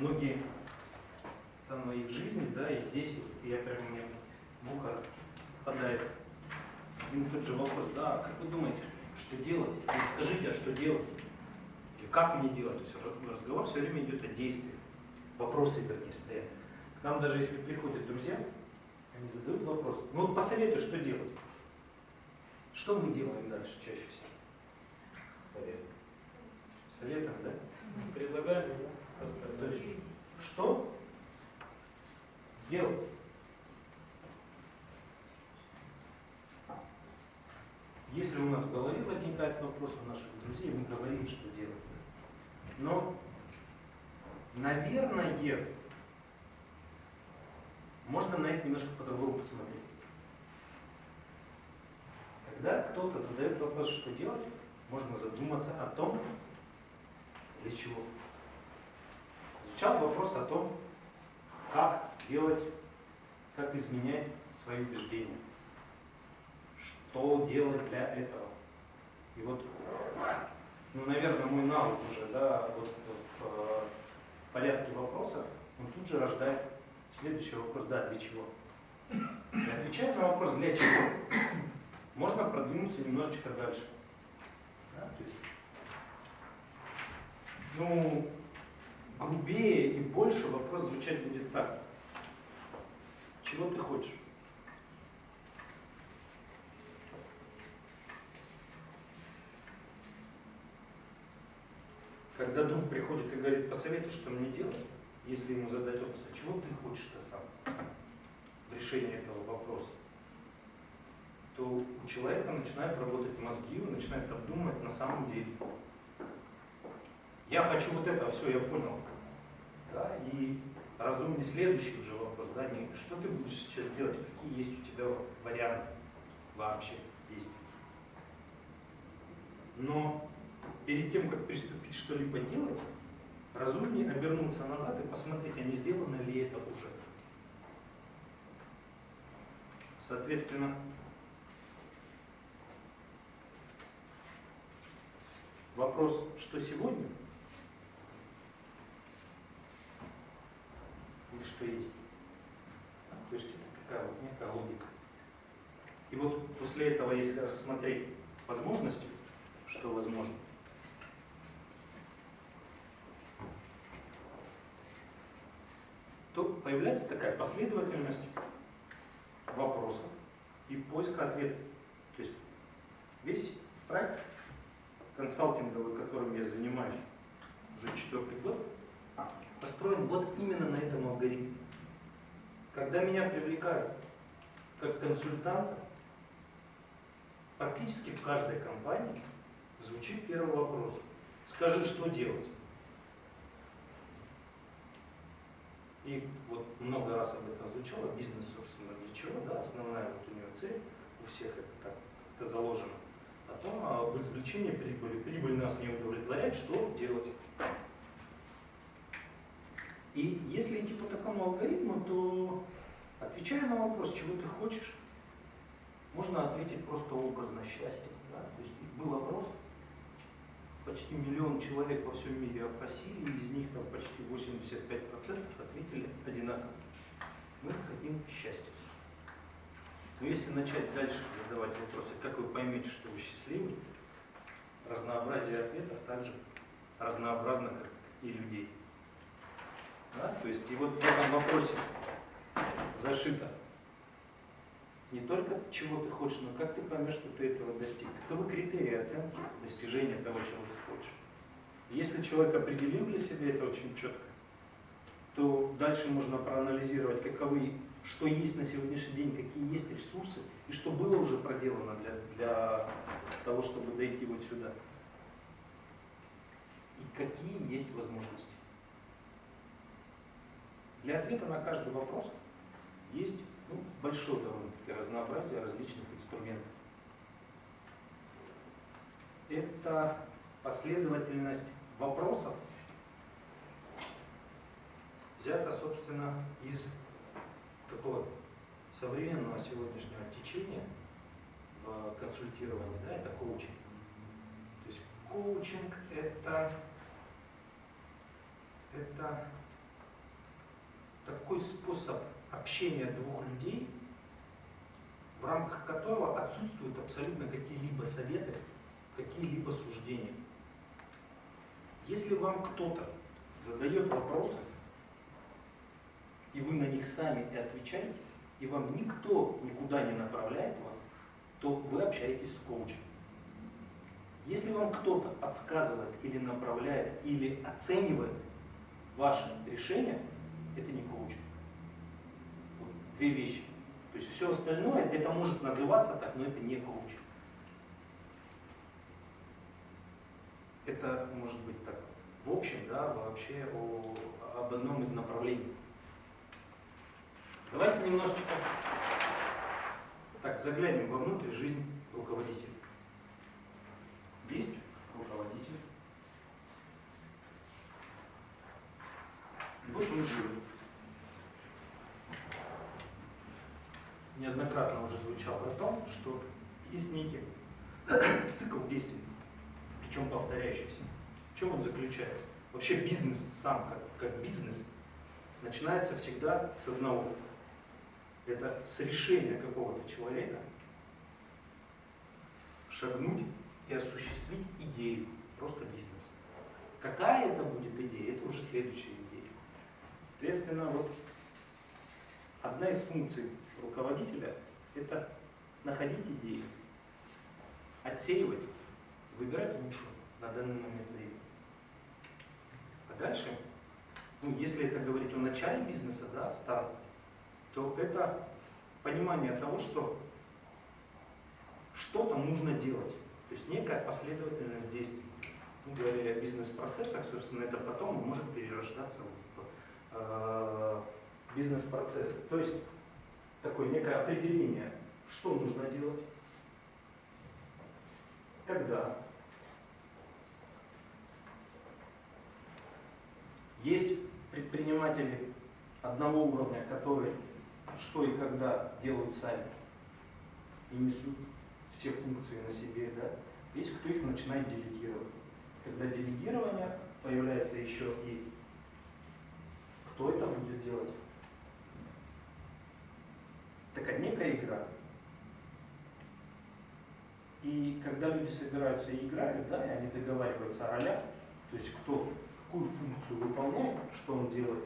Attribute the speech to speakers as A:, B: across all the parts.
A: Многие там и в жизни, да, и здесь, вот я прям мне в ухо попадает один и тот же вопрос, да, как вы думаете, что делать? Или скажите, а что делать? Или как мне делать? То есть разговор все время идет о действии. Вопросы, вернее, стоят. К нам даже если приходят друзья, они задают вопрос, ну вот посоветуй, что делать. Что мы делаем дальше чаще всего?
B: Совет.
A: Советом, да?
C: Предлагали, да?
A: То
C: Рассказать.
A: есть, что делать? Если у нас в голове возникает вопрос у наших друзей, мы говорим, что делать. Но, наверное, можно на это немножко по-другому посмотреть. Когда кто-то задает вопрос, что делать, можно задуматься о том, для чего. Звучал вопрос о том, как делать, как изменять свои убеждения. Что делать для этого. И вот, ну, наверное, мой навык уже, да, вот в э, порядке вопроса, он тут же рождает следующий вопрос, да, для чего. И отвечая на вопрос, для чего, можно продвинуться немножечко дальше. Да, то есть, ну, грубее и больше вопрос звучать будет так. Чего ты хочешь? Когда друг приходит и говорит, посоветуй, что мне делать, если ему задать вопрос, а чего ты хочешь-то сам в решении этого вопроса, то у человека начинают работать мозги, он начинает обдумывать на самом деле. Я хочу вот это, все, я понял. Да, и разумный следующий уже вопрос, да, не что ты будешь сейчас делать, какие есть у тебя варианты вообще действий. Но перед тем, как приступить что-либо делать, разумнее обернуться назад и посмотреть, а не сделано ли это уже. Соответственно, вопрос, что сегодня, или что есть. То есть это такая вот некая логика. И вот после этого, если рассмотреть возможности, что возможно, то появляется такая последовательность вопросов и поиска ответа. То есть весь проект консалтинговый, которым я занимаюсь уже четвертый год, построен вот именно на этом алгоритме. Когда меня привлекают как консультанта, практически в каждой компании звучит первый вопрос. Скажи, что делать? И вот много раз об этом звучало, бизнес, собственно, для чего, да, основная вот у него цель, у всех это так, это заложено. Потом об извлечении прибыли. Прибыль нас не удовлетворяет, что делать? И если идти по такому алгоритму, то отвечая на вопрос, чего ты хочешь, можно ответить просто образно счастье. Да? То есть был опрос, почти миллион человек во всем мире опросили, из них там почти 85% ответили одинаково. Мы хотим счастья. Но если начать дальше задавать вопросы, как вы поймете, что вы счастливы, разнообразие ответов также разнообразно, как и людей. Да? То есть и вот в этом вопросе зашито не только чего ты хочешь, но как ты поймешь, что ты этого достиг. Каковы критерии оценки достижения того, чего ты хочешь. Если человек определил для себя это очень четко, то дальше можно проанализировать, каковы, что есть на сегодняшний день, какие есть ресурсы, и что было уже проделано для, для того, чтобы дойти вот сюда. И какие есть возможности. Для ответа на каждый вопрос есть ну, большое довольно-таки разнообразие различных инструментов. Это последовательность вопросов взята, собственно, из такого современного сегодняшнего течения в консультировании, да, это коучинг. То есть коучинг это, это такой способ общения двух людей, в рамках которого отсутствуют абсолютно какие-либо советы, какие-либо суждения. Если вам кто-то задает вопросы, и вы на них сами и отвечаете, и вам никто никуда не направляет вас, то вы общаетесь с коучем. Если вам кто-то подсказывает или направляет, или оценивает ваше решение, это не коучинг. Вот две вещи. То есть все остальное, это может называться так, но это не коучинг. Это может быть так, в общем, да, вообще о, об одном из направлений. Давайте немножечко так заглянем вовнутрь жизнь руководителя. Есть руководитель. Вот он живет. Неоднократно уже звучало о том, что есть некий цикл действий, причем повторяющийся. В чем он заключается? Вообще бизнес сам, как, как бизнес, начинается всегда с одного. Это с решения какого-то человека шагнуть и осуществить идею, просто бизнес. Какая это будет идея, это уже следующая идея. Соответственно, вот одна из функций руководителя – это находить идеи, отсеивать, выбирать лучшую на данный момент времени. А дальше, ну, если это говорить о начале бизнеса, да, старт, то это понимание того, что что-то нужно делать. То есть некая последовательность действий. Мы говорили о бизнес-процессах, собственно, это потом может перерождаться в бизнес-процессы. То есть такое некое определение, что нужно делать, когда. Есть предприниматели одного уровня, которые что и когда делают сами и несут все функции на себе, да, есть кто их начинает делегировать. Когда делегирование появляется еще и кто это будет делать. Такая некая игра. И когда люди собираются и играют, да, и они договариваются о ролях, то есть кто какую функцию выполняет, что он делает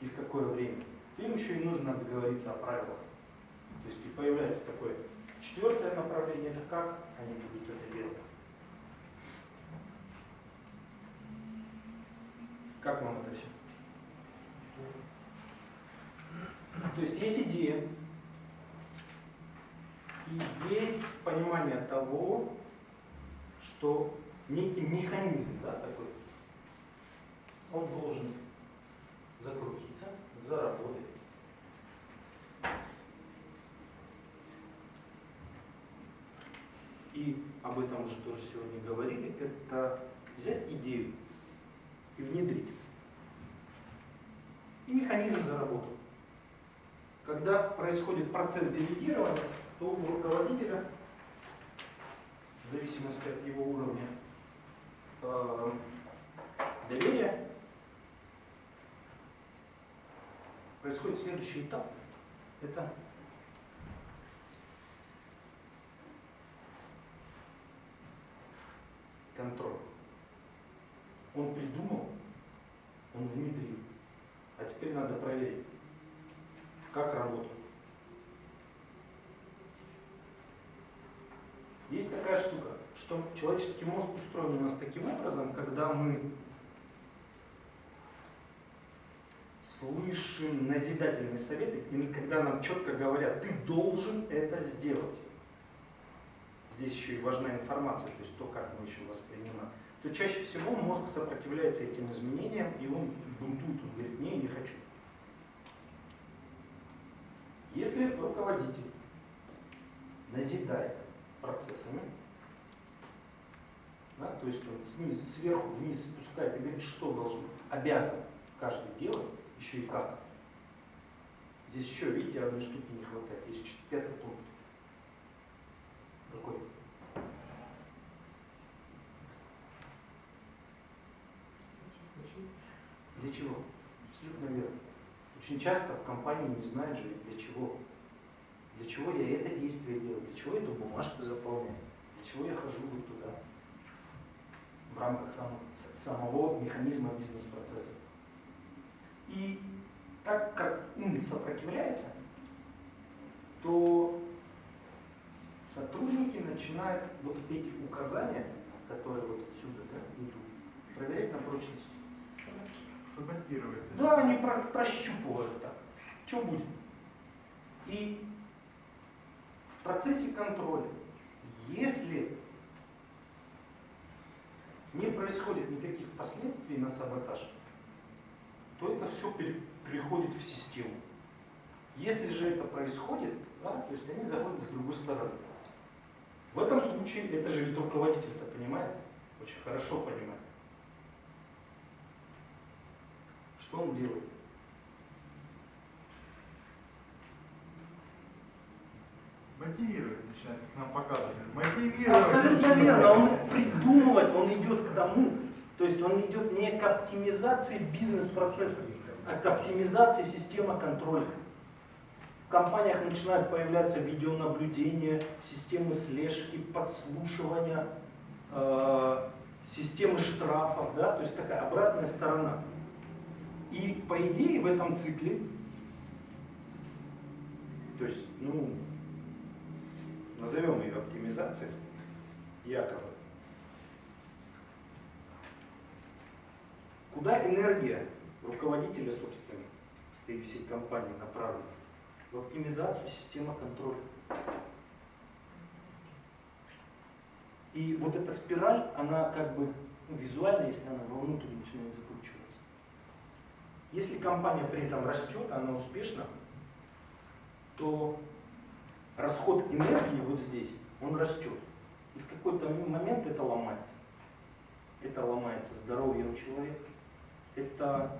A: и в какое время, им еще и нужно договориться о правилах. То есть и появляется такое четвертое направление, это как они будут это делать. Как вам это все? То есть есть идея, и есть понимание того, что некий механизм, да, такой, он должен закрутиться, заработать. И об этом уже тоже сегодня говорили, это взять идею и внедрить. И механизм заработал. Когда происходит процесс делегирования, то у руководителя, в зависимости от его уровня э, доверия, происходит следующий этап. Это контроль. Он придумал, он внедрил. А теперь надо проверить, как работает. Есть такая штука, что человеческий мозг устроен у нас таким образом, когда мы слышим назидательные советы, или когда нам четко говорят, ты должен это сделать. Здесь еще и важна информация, то есть то, как мы еще воспринимаем. То чаще всего мозг сопротивляется этим изменениям, и он бунтует, он говорит, не, не хочу. Если руководитель назидает процессами, да, то есть он снизу, сверху вниз спускает и говорит, что должен, обязан каждый делать, еще и как. Здесь еще, видите, одной штуки не хватает. Чет- пятый пункт. Какой? Для чего? Очень часто в компании не знают же для чего. Для чего я это действие делаю, для чего эту бумажку заполняю, для чего я хожу вот туда. В рамках сам- самого механизма бизнес-процесса. И так как ум сопротивляется, то сотрудники начинают вот эти указания, которые вот отсюда да, идут, проверять на прочность.
C: Саботировать.
A: Да, они про- прощупывают так. Что будет? И в процессе контроля, если не происходит никаких последствий на саботаж, то это все переходит в систему. Если же это происходит, да, то есть они заходят с другой стороны. В этом случае, это же ведь руководитель-то понимает, очень хорошо понимает. Что он делает?
C: Мотивировать начинает, как нам показывали. Мотивировать.
A: Абсолютно верно. Он придумывает, он идет к тому, то есть он идет не к оптимизации бизнес-процесса, а к оптимизации системы контроля. В компаниях начинают появляться видеонаблюдения, системы слежки, подслушивания, э, системы штрафов, да, то есть такая обратная сторона. И по идее в этом цикле, то есть, ну, назовем ее оптимизацией, якобы. Куда энергия руководителя, собственно, этой всей компании направлена? В оптимизацию системы контроля. И вот эта спираль, она как бы ну, визуально, если она вовнутрь начинает. Если компания при этом растет, она успешна, то расход энергии вот здесь, он растет. И в какой-то момент это ломается. Это ломается здоровье у человека. Это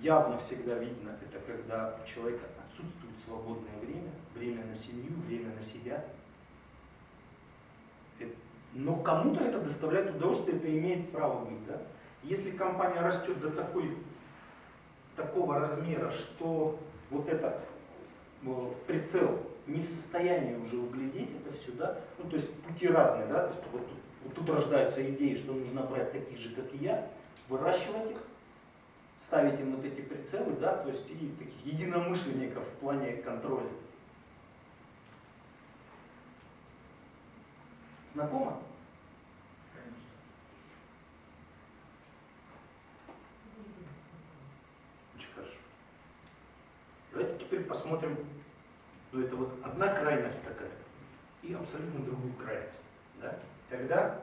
A: явно всегда видно, это когда у человека отсутствует свободное время, время на семью, время на себя. Э, Но кому-то это доставляет удовольствие, это имеет право быть. Да? Если компания растет до такой, такого размера, что вот этот э, прицел не в состоянии уже углядеть это все, да, ну то есть пути разные, да, то есть вот вот тут рождаются идеи, что нужно брать таких же, как и я, выращивать их, ставить им вот эти прицелы, да, то есть и таких единомышленников в плане контроля. Знакомо?
C: Конечно.
A: Очень хорошо. Давайте теперь посмотрим, ну это вот одна крайность такая и абсолютно другую крайность. Да? Когда